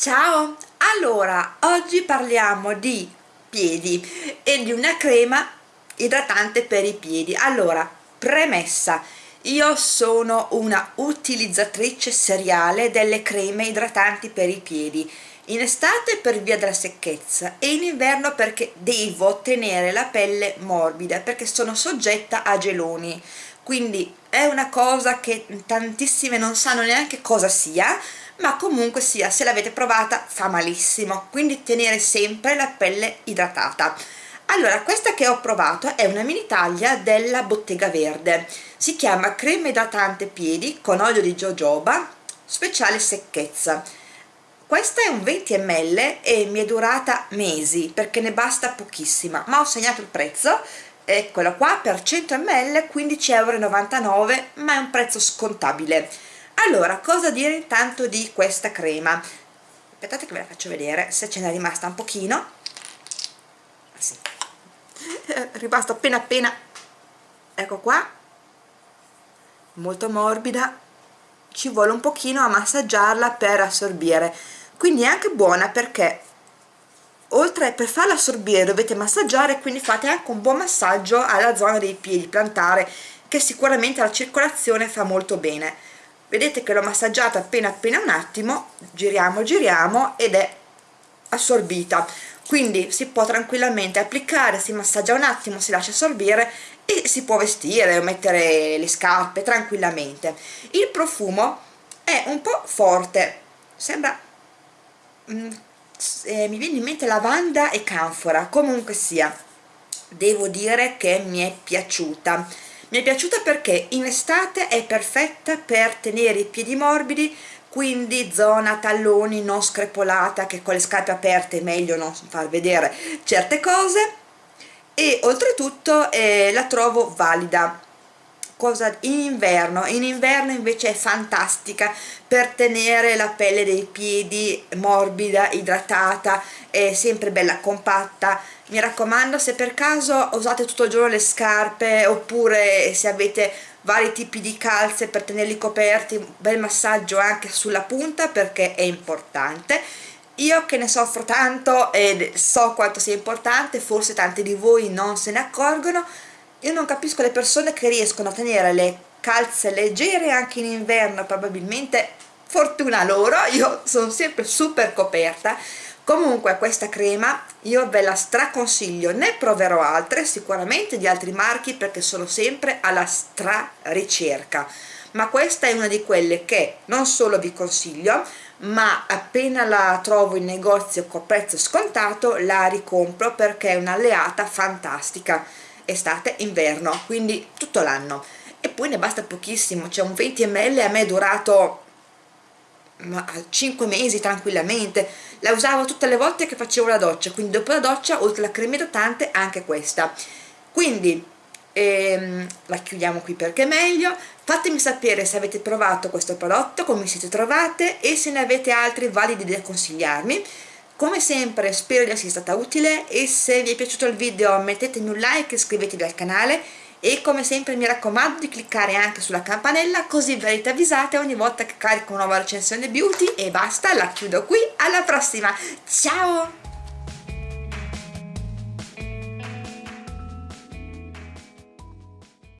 Ciao! Allora, oggi parliamo di piedi e di una crema idratante per i piedi. Allora, premessa, io sono una utilizzatrice seriale delle creme idratanti per i piedi in estate per via della secchezza e in inverno perché devo tenere la pelle morbida perché sono soggetta a geloni quindi è una cosa che tantissime non sanno neanche cosa sia ma comunque sia se l'avete provata fa malissimo. Quindi tenere sempre la pelle idratata. Allora questa che ho provato è una mini taglia della bottega verde. Si chiama crema idratante piedi con olio di jojoba speciale secchezza. Questa è un 20 ml e mi è durata mesi perché ne basta pochissima. Ma ho segnato il prezzo. Eccolo qua per 100 ml 15,99 euro ma è un prezzo scontabile allora cosa dire intanto di questa crema? Aspettate che ve la faccio vedere se ce n'è rimasta un pochino. Ah, sì. è rimasto appena appena ecco qua. Molto morbida. Ci vuole un pochino a massaggiarla per assorbire. Quindi è anche buona perché oltre per farla assorbire dovete massaggiare quindi fate anche un buon massaggio alla zona dei piedi. Plantare che sicuramente la circolazione fa molto bene vedete che l'ho massaggiata appena appena un attimo giriamo giriamo ed è assorbita. Quindi si può tranquillamente applicare si massaggia un attimo si lascia assorbire e si può vestire o mettere le scarpe tranquillamente. Il profumo è un po' forte sembra mm, eh, mi viene in mente lavanda e canfora comunque sia devo dire che mi è piaciuta mi è piaciuta perché in estate è perfetta per tenere i piedi morbidi quindi zona talloni non screpolata che con le scarpe aperte è meglio non far vedere certe cose. E oltretutto eh, la trovo valida cosa in inverno. In inverno invece è fantastica per tenere la pelle dei piedi morbida idratata è sempre bella compatta. Mi raccomando se per caso usate tutto il giorno le scarpe oppure se avete vari tipi di calze per tenerli coperti un bel massaggio anche sulla punta perché è importante. Io che ne soffro tanto e so quanto sia importante forse tanti di voi non se ne accorgono io non capisco le persone che riescono a tenere le calze leggere anche in inverno probabilmente fortuna loro io sono sempre super coperta. Comunque questa crema io ve la straconsiglio ne proverò altre sicuramente di altri marchi perché sono sempre alla stra ricerca ma questa è una di quelle che non solo vi consiglio ma appena la trovo in negozio con prezzo scontato la ricompro perché è un'alleata fantastica estate inverno quindi tutto l'anno. E poi ne basta pochissimo c'è un 20 ml a me è durato 5 mesi tranquillamente. La usavo tutte le volte che facevo la doccia quindi dopo la doccia oltre alla crema idratante anche questa. Quindi ehm, la chiudiamo qui perché è meglio. Fatemi sapere se avete provato questo prodotto come siete trovate e se ne avete altri validi da consigliarmi come sempre spero di essere stata utile e se vi è piaciuto il video mettetemi un like e iscrivetevi al canale e come sempre mi raccomando di cliccare anche sulla campanella così verrete avvisate ogni volta che carico una nuova recensione beauty e basta, la chiudo qui, alla prossima, ciao!